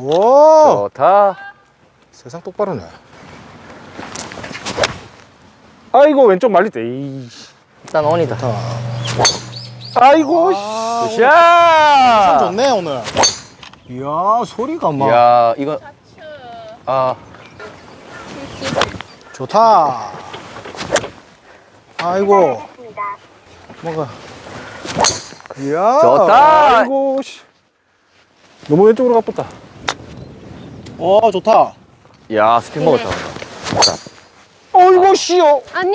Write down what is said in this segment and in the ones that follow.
오! 좋다. 세상 똑바로네. 아이고 왼쪽 말리대 이. 일단 온이다. 좋다. 아이고 아, 샷! 좋네 오늘. 이야 소리가 막. 야, 이거. 아, 좋다. 아이고. 뭐가? 이야 좋다. 아이고 씨. 너무 왼쪽으로 가쁘다 오 좋다 야, 스핀 먹었다. 어이구 씨요 안녕.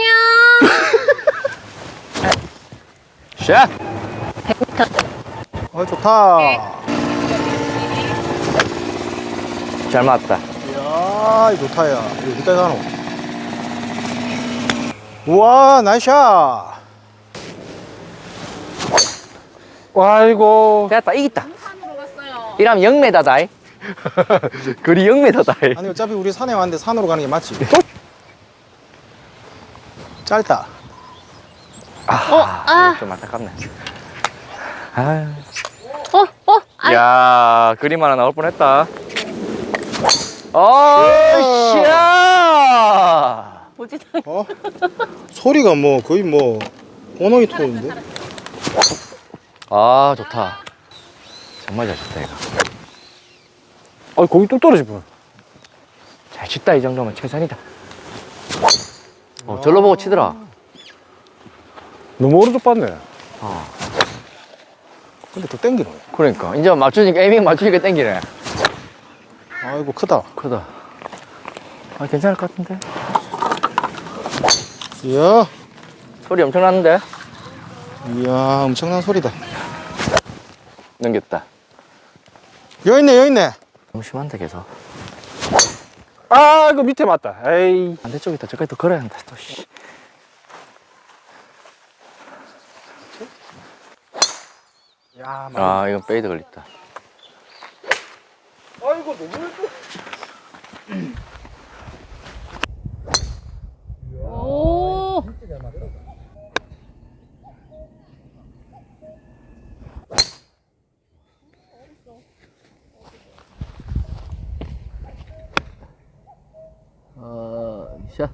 샷! 어 좋다 잘 맞다. 이야 이 좋다 야 이거 어디까지 가노 우와 나이샤 아이고 됐다, 이겼다. 산으로 갔어요. 이러면 0m다. 거리 0m다. 아니 어차피 우리 산에 왔는데 산으로 가는 게 맞지 짧다 아, 좀 안타깝네. 아, 어, 어, 아, 야, 그림 하나 나올 뻔했다. 어, 샤! 뭐지? 어? 소리가 뭐 거의 뭐 오노이 톤인데 아, 좋다. 정말 잘 쳤다, 이거. 아 거기 뚝 떨어질 뻔잘 쳤다, 이 정도면 최선이다. 어, 절로 보고 치더라. 너무 오른쪽 봤네 어, 근데 또 땡기노 그러니까. 이제 맞추니까, 에이밍 맞추니까 땡기네. 아이고 크다 크다. 아, 괜찮을 것 같은데? 이야 소리 엄청 났는데? 이야 엄청난 소리다 넘겼다. 여기 있네 여기 있네 너무 심한데, 계속. 아 이거 밑에 맞다 에이 반대쪽 있다. 저까지 또 걸어야 한다, 또, 씨. 야 아, 이건 페이드 걸렸다. 아이고 너무 왼쪽 呃行。